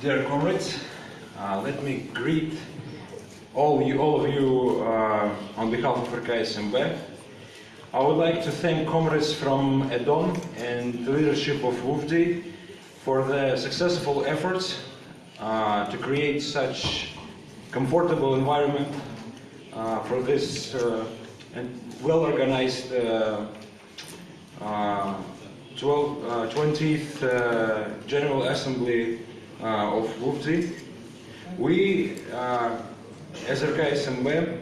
Dear comrades, uh, let me greet all you, all of you uh, on behalf of RKSMB. I would like to thank comrades from EDON and the leadership of WUFDI for the successful efforts uh, to create such comfortable environment uh, for this uh, well-organized uh, uh, 12, uh, 20th uh, General Assembly of WUFDI. We, uh, as RKSMB,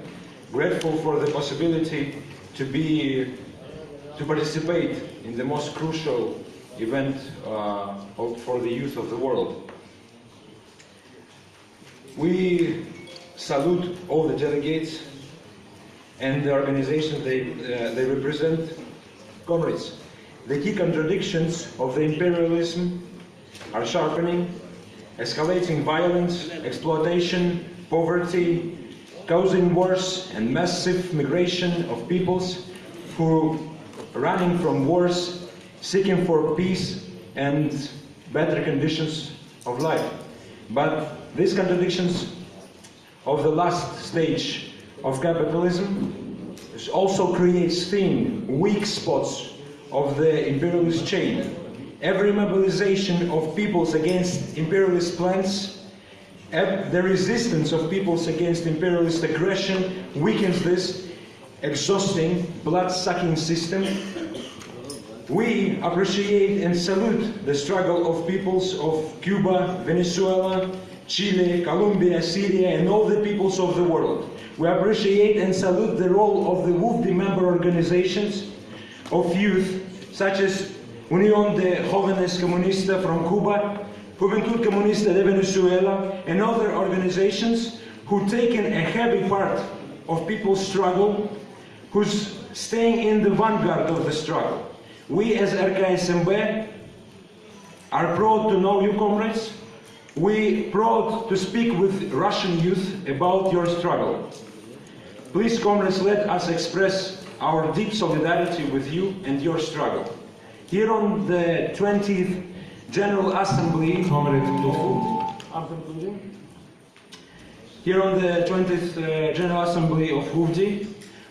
grateful for the possibility to be, to participate in the most crucial event uh, for the youth of the world. We salute all the delegates and the organizations they, uh, they represent. Comrades, the key contradictions of the imperialism are sharpening, escalating violence, exploitation, poverty, causing wars and massive migration of peoples who running from wars, seeking for peace and better conditions of life. But these contradictions of the last stage of capitalism also creates thin, weak spots of the imperialist chain. Every mobilization of peoples against imperialist plans, the resistance of peoples against imperialist aggression weakens this exhausting, blood-sucking system. We appreciate and salute the struggle of peoples of Cuba, Venezuela, Chile, Colombia, Syria, and all the peoples of the world. We appreciate and salute the role of the WUFDI member organizations of youth, such as Unión de Jóvenes Comunistas from Cuba, Juventud Comunista de Venezuela, and other organizations who taken a heavy part of people's struggle, who's staying in the vanguard of the struggle. We as RKSMB are proud to know you, comrades. We proud to speak with Russian youth about your struggle. Please, comrades, let us express our deep solidarity with you and your struggle. Here on the 20th General Assembly, Here on the 20th uh, General Assembly of WUFDI,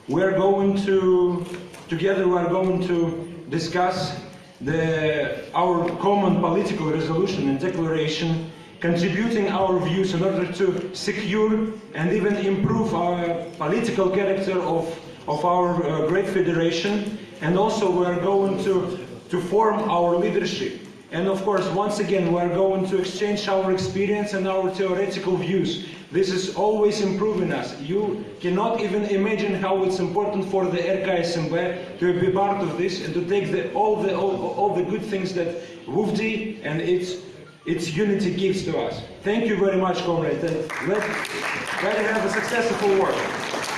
we're going to, together we're going to discuss the, our common political resolution and declaration contributing our views in order to secure and even improve our political character of, of our uh, great federation. And also we're going to, to form our leadership and of course once again we're going to exchange our experience and our theoretical views this is always improving us. You cannot even imagine how it's important for the RKSMB to be part of this and to take the, all, the, all, all the good things that WUFDI and its, its unity gives to us. Thank you very much, comrade, and let, let have a successful work.